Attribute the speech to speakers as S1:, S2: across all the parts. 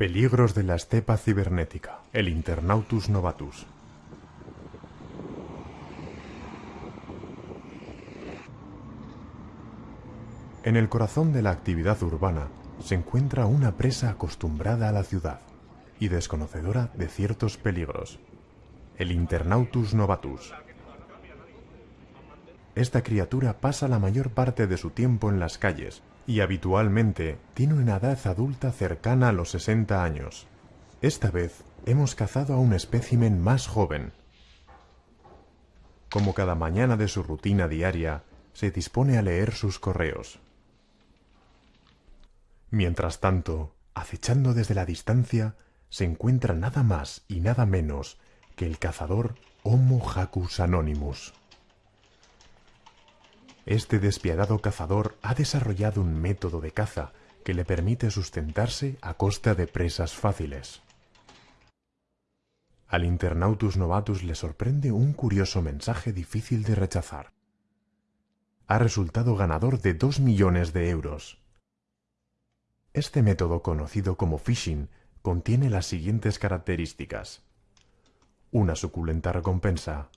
S1: Peligros de la estepa cibernética. El Internautus novatus. En el corazón de la actividad urbana se encuentra una presa acostumbrada a la ciudad y desconocedora de ciertos peligros. El Internautus novatus. Esta criatura pasa la mayor parte de su tiempo en las calles y habitualmente tiene una edad adulta cercana a los 60 años. Esta vez hemos cazado a un espécimen más joven. Como cada mañana de su rutina diaria, se dispone a leer sus correos. Mientras tanto, acechando desde la distancia, se encuentra nada más y nada menos que el cazador Homo Jacus Anonymous. Este despiadado cazador ha desarrollado un método de caza que le permite sustentarse a costa de presas fáciles. Al Internautus novatus le sorprende un curioso mensaje difícil de rechazar. Ha resultado ganador de 2 millones de euros. Este método conocido como phishing contiene las siguientes características. Una suculenta recompensa,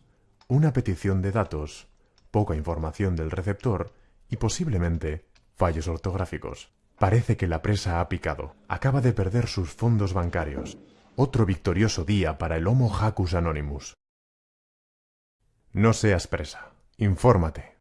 S1: una petición de datos, poca información del receptor y posiblemente fallos ortográficos. Parece que la presa ha picado. Acaba de perder sus fondos bancarios. Otro victorioso día para el Homo Jacus Anonymous. No seas presa. Infórmate.